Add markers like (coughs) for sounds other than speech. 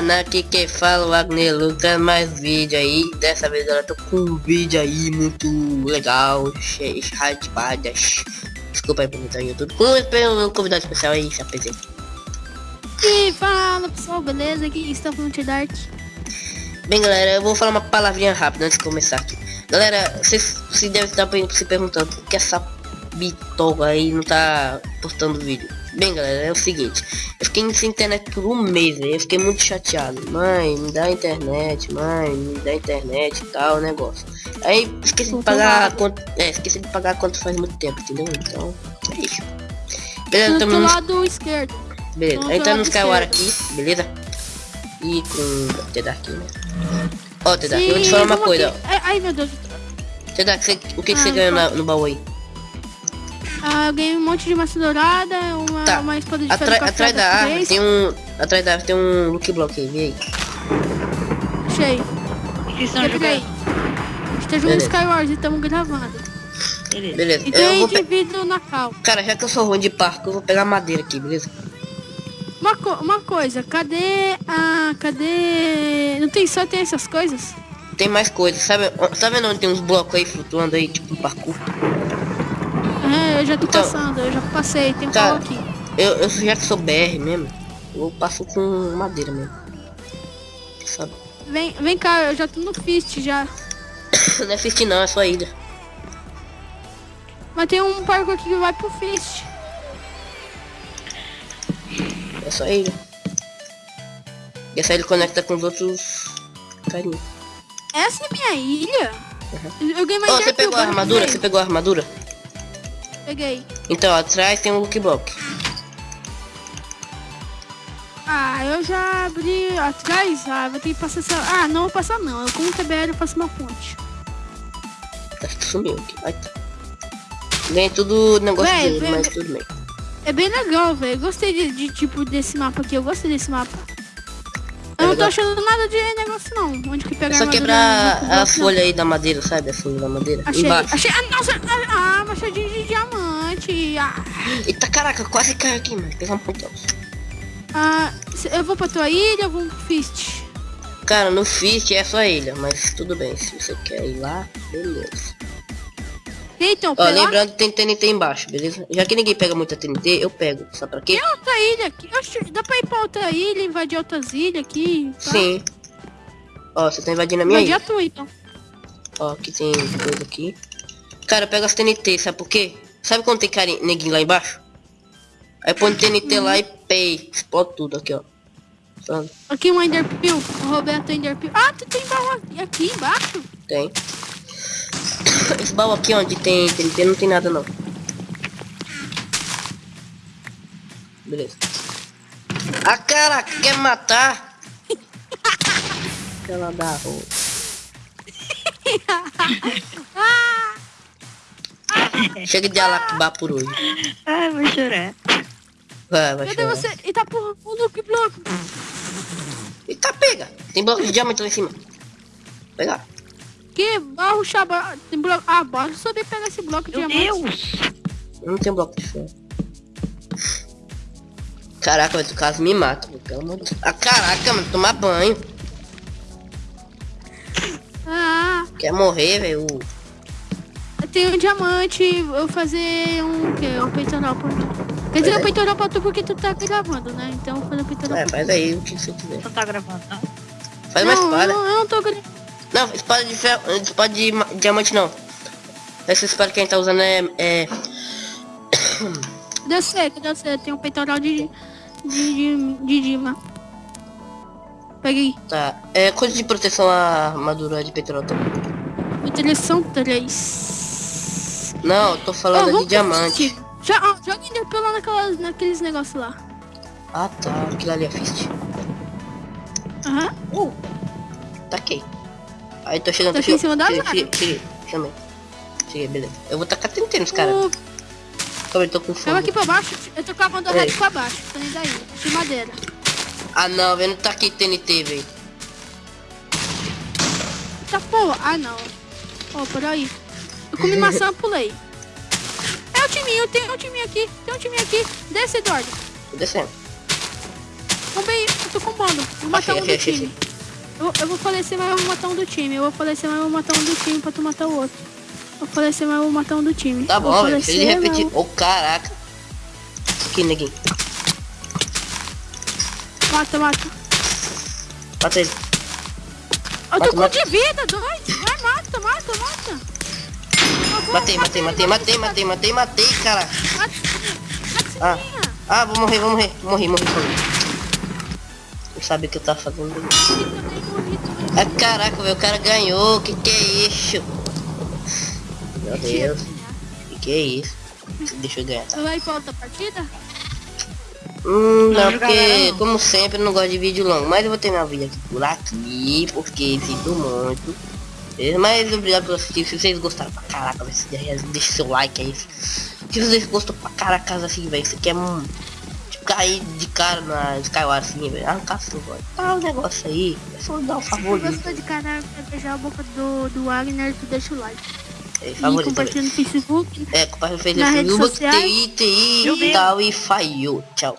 canal que quem fala o Wagner Lucas mais vídeo aí. Dessa vez eu tô com um vídeo aí muito legal, cheio de hypadas. Desculpa aí por estar no YouTube. Com um convidado especial aí, se apresenta. E fala pessoal, beleza? Aqui está de Dark. Bem galera, eu vou falar uma palavrinha rápida antes de começar aqui. Galera, vocês se devem estar se perguntando por que essa bitoga aí não tá postando vídeo. Bem galera, é o seguinte, eu fiquei sem internet por um mês, eu fiquei muito chateado. Mãe, me dá internet, mãe, me dá internet e tal, negócio. Aí esqueci de pagar quanto. É, esqueci de pagar quanto faz muito tempo, entendeu? Então, é isso. Beleza, estamos no lado esquerdo. Beleza, aí tá no aqui, beleza? E com o T-Dark, né? Ó, oh, eu vou te falar uma coisa, ó. Ai, meu Deus. O que, que ah, você ganhou no baú aí? Ah, eu ganhei um monte de massa dourada, uma, tá. uma espada de Atra Atrás da árvore tem um. Atrás da árvore tem um look block aí, vem aí. Achei. Lembrei. A gente tá jogando Skywars e estamos gravando. Beleza. beleza. E de vidro na cal. Cara, já que eu sou ruim de parque, eu vou pegar madeira aqui, beleza? Uma, co uma coisa, cadê a. Cadê. Não tem só tem essas coisas? Tem mais coisas, sabe? Tá vendo onde tem uns blocos aí flutuando aí, tipo um parkour? É, eu já tô então, passando, eu já passei, tem um tá, aqui. Eu, eu já que sou BR mesmo, eu passo com madeira mesmo. Sabe? Vem, vem cá, eu já tô no Fist já. (coughs) não é Fist não, é só ilha. Mas tem um parco aqui que vai pro Fist. É só ilha. E essa ilha conecta com os outros carinhos. Essa é minha ilha? Uhum. Eu ganhei mais oh, você pegou a armadura? Você pegou a armadura? Peguei. Então, atrás tem um look block. Ah, eu já abri atrás. Ah, vou ter que passar essa... Ah, não vou passar não. Eu, com o TBL eu faço uma ponte. Que sumiu aqui. Vai. Vem tudo negócio Véi, dele, mas tudo bem. É bem legal, velho. Gostei de, de, tipo, desse mapa aqui. Eu gostei desse mapa. Eu não tô achando nada de negócio não. Onde que pegar é só quebrar a folha aí da madeira, sabe? A folha da madeira. Achei, Embaixo. achei. Ah, nossa! Ah, machadinho de. Ah. Eita caraca, quase caiu aqui, mano. Pegar um pontão. Ah, eu vou pra tua ilha ou vou pro Fist? Cara, no Fist é só ilha, mas tudo bem. Se você quer ir lá, beleza. Então, Ó, lembrando que tem TNT embaixo, beleza? Já que ninguém pega muita TNT, eu pego. Sabe pra quê? Tem outra ilha aqui. Oxe, dá pra ir pra outra ilha, invadir outras ilhas aqui. Tá? Sim. Ó, você tá invadindo a minha Invadir ilha. a tua, então. Ó, aqui tem coisa aqui. Cara, pega as TNT, sabe por quê? Sabe quando tem cara neguinho lá embaixo? Aí põe TNT lá e pei. Explode tudo aqui, ó. Sabe? Aqui um Enderpeel. O Roberto Enderpeel. Ah, tu tem baú aqui embaixo? Tem. Esse baú aqui onde tem TNT não tem nada não. Beleza. Ah, cara, quer matar? (laughs) Aquela da rua. Chega de alacubar por hoje. Ai, vou chorar. Vai, vai Cadê chorar. você? Eita porra, o Luke bloco. Eita, pega. Tem bloco de diamante lá em cima. Pegar. Que barro chaba... Tem bloco... Ah, bora subir pegar esse bloco de Meu diamante. Deus! Eu não tenho bloco de ferro. Caraca, mas o caso me mata, pelo amor de Deus. Ah, caraca, mano, tomar banho. Ah. Quer morrer, velho? Tenho um diamante, eu vou fazer um que Um peitoral por mim. Quer dizer, um peitoral pra tu porque tu tá gravando, né? Então vou fazer um peitoral É, faz aí o que você quiser. Não tá gravando, não? Faz não, uma espada. Não, eu não tô gravando. Não, espada de ferro, espada de diamante não. Essa espada que a gente tá usando é... é... (coughs) Deu certo, deu certo. Tem um peitoral de... De, de, de Dima. Peguei. Tá. É coisa de proteção a armadura de peitoral também. Proteção 3. Não, tô falando oh, de diamante. Já, ah, joga Enderpearl lá naquelas, naqueles negócios lá. Ah tá, aquilo ali é fist. Aham. Uhum. Uh, taquei. Aí tô chegando, tô, tô chegando. em cima da cheguei, cheguei, cheguei, cheguei, beleza. Eu vou tacar tentando os caras. Uh, Calma, eu tô com fome. Eu aqui pra baixo, eu tô com a bandolete pra baixo, tô nem daí, de madeira. Ah não, velho, não tá aqui TNT, velho. Tá porra, ah não. Ó, oh, por aí. Eu comi maçã, pulei. É o timinho, tem um timinho aqui, tem um timinho aqui. Desce, Eduardo. Tô descendo. Roubei, tô com bando. Vou matar Achei, um achei, do achei, time. Eu, eu vou falecer, mas eu vou matar um do time. Eu vou falecer, mas eu vou matar um do time pra tu matar o outro. Eu vou falecer, mas eu vou matar um do time. Tá bom, velho. Ele mas repetir. eu- Ô, caraca. Aqui, neguinho. Mata, mata. Mata ele. Eu Mata, tô com mata. de vida, dois. Vai, mata, mata, mata. Matei, matei, matei, matei, matei, matei, matei, cara. Ah. Ah, vou morrer, vou morrer. Morri, morri, morri. Não sabe o que eu tava fazendo. Ah, caraca, velho. O cara ganhou. Que que é isso? Meu Deus. Que que é isso? Deixa eu ganhar. tá? Vai pra outra partida? Hum, não, porque, como sempre, eu não gosto de vídeo longo. Mas eu vou terminar o vídeo aqui por aqui, porque sinto muito. Mas obrigado por assistir. Se vocês gostaram pra caraca, se- deixa seu like aí. Se vocês gostam pra caraca assim, velho, isso aqui é um... Tipo, cair de cara na Skyward assim, velho. Arrancar seu voz. Ah, o negócio aí. É só dar um Se favor. tu gostou de canal pra beijar a boca do, do Wagner, tu deixa o like. É, E compartilha no Facebook. É, compartilha no Facebook, sociais. Twitter Meu e Deus. tal. E falhou. Tchau.